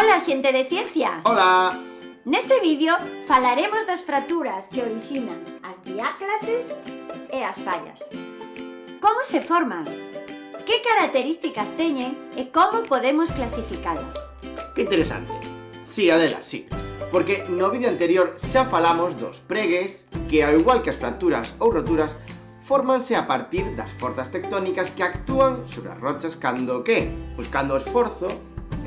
Ola, xente de ciencia! Ola! Neste vídeo falaremos das fracturas que orixinan as diáclases e as fallas. Como se forman? Que características teñen e como podemos clasificalas? Que interesante! Sí, Adela, sí. Porque no vídeo anterior xa falamos dos pregues que, ao igual que as fracturas ou roturas, fórmanse a partir das forzas tectónicas que actúan sobre as rochas cando que? Pois cando o esforzo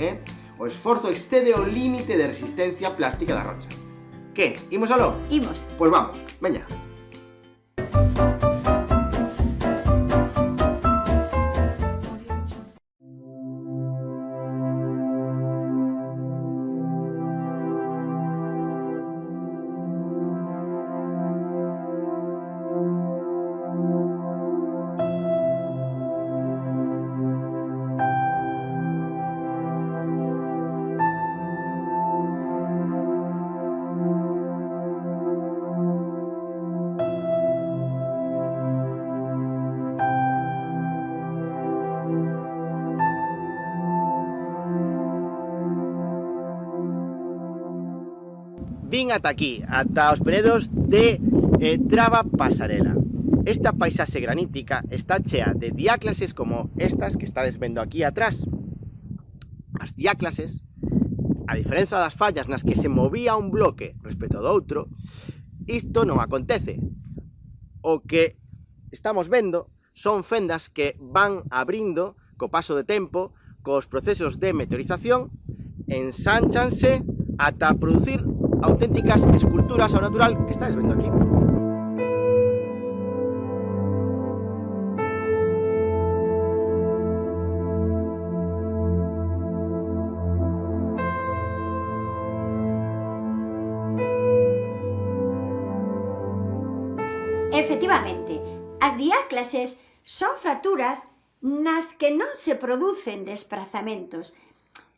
eh, o esforzo excede o límite de resistencia plástica da rocha. Que? Imos aló? Imos. Pois vamos, veña. vin ata aquí, ata os penedos de eh, Traba Pasarela. Esta paisaxe granítica está chea de diáclases como estas que estades vendo aquí atrás. As diáclases, a diferenza das fallas nas que se movía un bloque respecto do outro, isto non acontece. O que estamos vendo son fendas que van abrindo co paso de tempo, cos procesos de meteorización, ensánchanse ata producir auténticas esculturas ao natural que estáis vendo aquí. Efectivamente, as diáclases son fracturas nas que non se producen desplazamentos,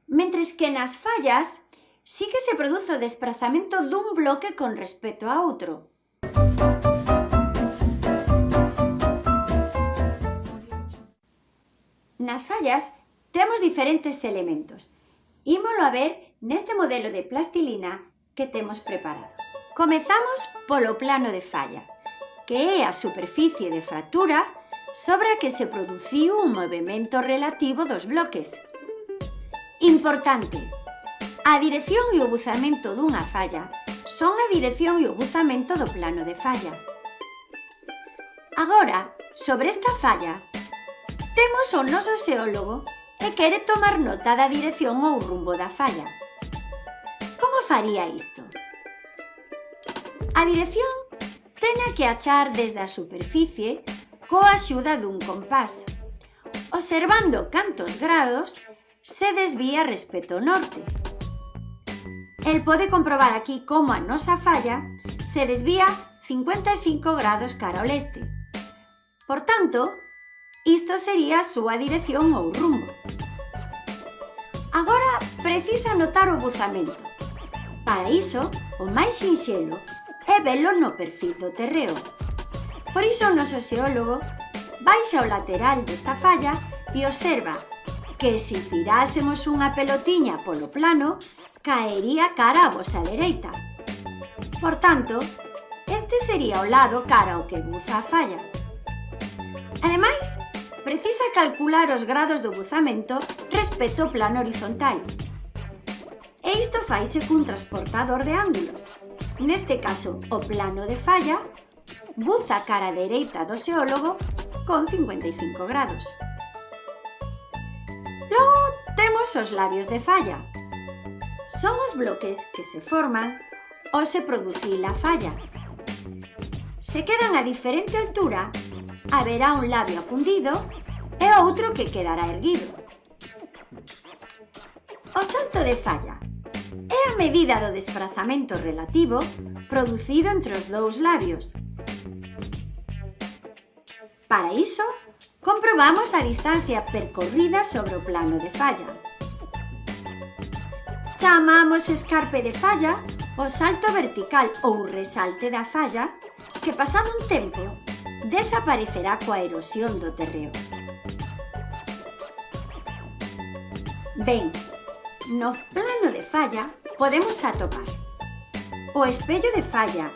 mentres que nas fallas sí que se produce o desprazamento dun bloque con respecto a outro. Nas fallas temos diferentes elementos. Ímolo a ver neste modelo de plastilina que temos preparado. Comezamos polo plano de falla, que é a superficie de fractura sobre a que se produciu un movimento relativo dos bloques. Importante, A dirección e o buzamento dunha falla son a dirección e o buzamento do plano de falla. Agora, sobre esta falla, temos o noso xeólogo e quere tomar nota da dirección ou rumbo da falla. Como faría isto? A dirección tena que achar desde a superficie coa axuda dun compás, observando cantos grados se desvía respecto ao norte, El pode comprobar aquí como a nosa falla se desvía 55 grados cara ao leste. Por tanto, isto sería a súa dirección ou rumbo. Agora precisa notar o buzamento. Para iso, o máis sinxelo é velo no perfil do terreo. Por iso o noso xeólogo baixa o lateral desta falla e observa que se tirásemos unha pelotiña polo plano, caería cara a vosa dereita. Por tanto, este sería o lado cara ao que buza a falla. Ademais, precisa calcular os grados do buzamento respecto ao plano horizontal. E isto faise cun transportador de ángulos. Neste caso, o plano de falla buza cara dereita do xeólogo con 55 grados. Logo, temos os labios de falla, son os bloques que se forman ao se producir a falla. Se quedan a diferente altura, haberá un labio afundido e outro que quedará erguido. O salto de falla é a medida do desplazamento relativo producido entre os dous labios. Para iso, comprobamos a distancia percorrida sobre o plano de falla chamamos escarpe de falla o salto vertical ou resalte da falla que pasado un tempo desaparecerá coa erosión do terreo. Ben, no plano de falla podemos atopar o espello de falla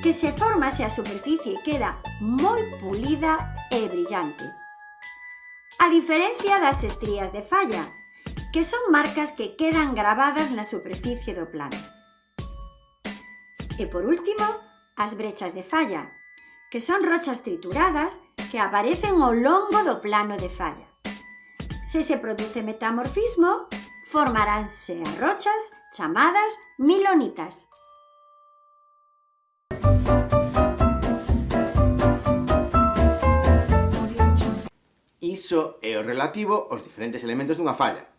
que se forma se a superficie queda moi pulida e brillante. A diferencia das estrías de falla, que son marcas que quedan grabadas na superficie do plano. E por último, as brechas de falla, que son rochas trituradas que aparecen ao longo do plano de falla. Se se produce metamorfismo, formaránse as rochas chamadas milonitas. Iso é o relativo aos diferentes elementos dunha falla,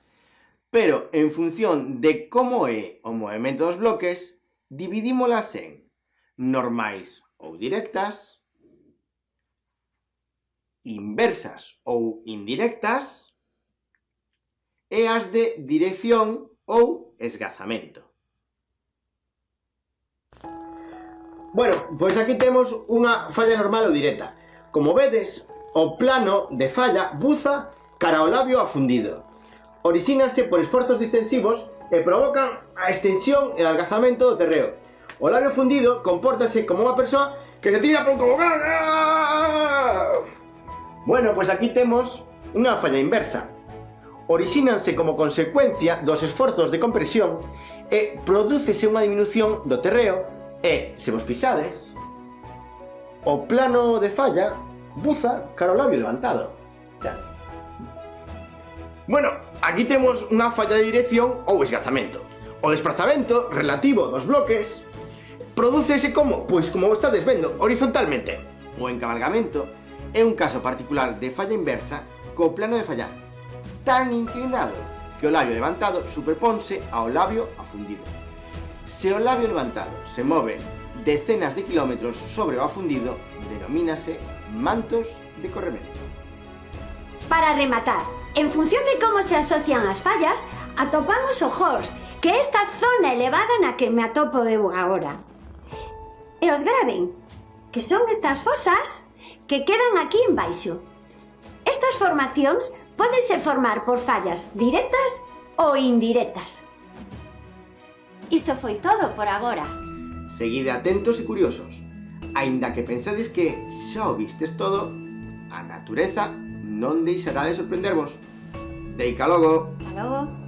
pero en función de como é o movimento dos bloques, dividímolas en normais ou directas, inversas ou indirectas, e as de dirección ou esgazamento. Bueno, pois aquí temos unha falla normal ou directa. Como vedes, o plano de falla buza cara ao labio afundido orixínanse por esforzos distensivos e provocan a extensión e algazamento do terreo. O labio fundido compórtase como unha persoa que se tira pouco vocal. Bueno, pois aquí temos unha falla inversa. Orixínanse como consecuencia dos esforzos de compresión e prodúcese unha diminución do terreo e, se vos pisades, o plano de falla buza cara ao labio levantado. Ya. Bueno, Aquí temos unha falla de dirección ou esgazamento. O desplazamento relativo dos bloques prodúcese como? Pois como estades vendo, horizontalmente. O encabalgamento é un caso particular de falla inversa co plano de fallar, tan inclinado que o labio levantado superponse ao labio afundido. Se o labio levantado se move decenas de kilómetros sobre o afundido, denomínase mantos de corremento. Para rematar, En función de como se asocian as fallas, atopamos o Hors, que é esta zona elevada na que me atopo eu agora. E os graven, que son estas fosas que quedan aquí en baixo. Estas formacións pódense formar por fallas directas ou indirectas. Isto foi todo por agora. Seguide atentos e curiosos. Ainda que pensades que xa o vistes todo, a natureza non deixará de sorprendervos. Deica logo! Hasta logo!